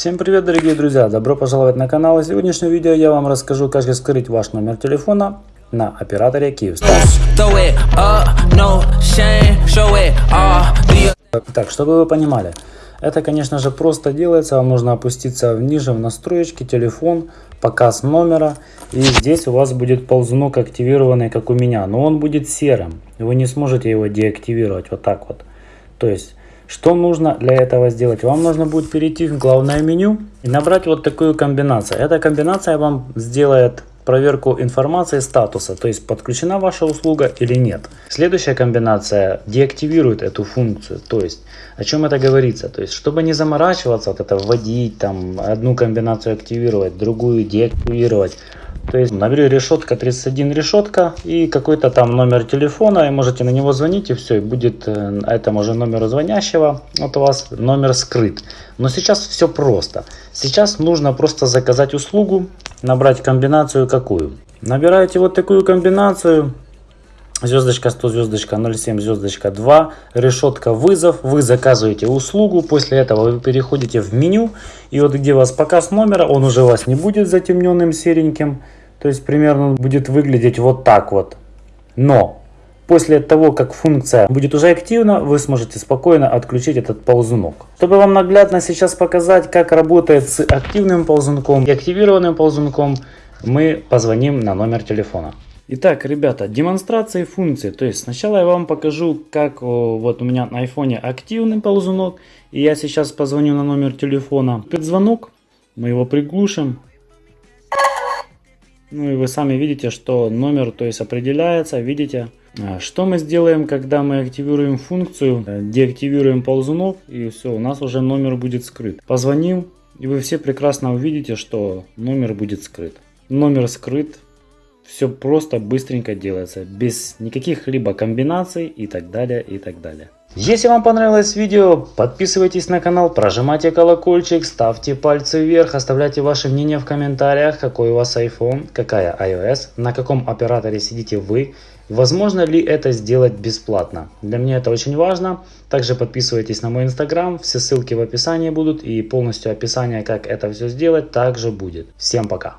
Всем привет дорогие друзья, добро пожаловать на канал. В сегодняшнем видео я вам расскажу, как скрыть ваш номер телефона на операторе Kyivstar. Так, чтобы вы понимали, это конечно же просто делается, вам нужно опуститься ниже в настроечки, телефон, показ номера. И здесь у вас будет ползунок активированный, как у меня, но он будет серым. Вы не сможете его деактивировать вот так вот. То есть что нужно для этого сделать? Вам нужно будет перейти в главное меню и набрать вот такую комбинацию. Эта комбинация вам сделает проверку информации статуса, то есть подключена ваша услуга или нет. Следующая комбинация деактивирует эту функцию, то есть о чем это говорится, то есть чтобы не заморачиваться, вот это вводить, там одну комбинацию активировать, другую деактивировать, то есть набери решетка 31 решетка и какой-то там номер телефона, и можете на него звонить, и все, и будет э, этому же номеру звонящего, у вас номер скрыт. Но сейчас все просто. Сейчас нужно просто заказать услугу, набрать комбинацию какую. Набираете вот такую комбинацию, звездочка 100, звездочка 07, звездочка 2, решетка вызов, вы заказываете услугу, после этого вы переходите в меню, и вот где у вас показ номера, он уже у вас не будет затемненным сереньким, то есть примерно он будет выглядеть вот так вот. Но после того, как функция будет уже активна, вы сможете спокойно отключить этот ползунок. Чтобы вам наглядно сейчас показать, как работает с активным ползунком и активированным ползунком, мы позвоним на номер телефона. Итак, ребята, демонстрации функций. То есть сначала я вам покажу, как вот у меня на айфоне активный ползунок. И я сейчас позвоню на номер телефона. Этот мы его приглушим. Ну и вы сами видите, что номер то есть определяется, видите. А, что мы сделаем, когда мы активируем функцию, э, деактивируем ползунок и все, у нас уже номер будет скрыт. Позвоним и вы все прекрасно увидите, что номер будет скрыт. Номер скрыт, все просто быстренько делается, без никаких либо комбинаций и так далее, и так далее. Если вам понравилось видео, подписывайтесь на канал, прожимайте колокольчик, ставьте пальцы вверх, оставляйте ваше мнение в комментариях, какой у вас iPhone, какая iOS, на каком операторе сидите вы, возможно ли это сделать бесплатно. Для меня это очень важно. Также подписывайтесь на мой инстаграм, все ссылки в описании будут и полностью описание, как это все сделать, также будет. Всем пока!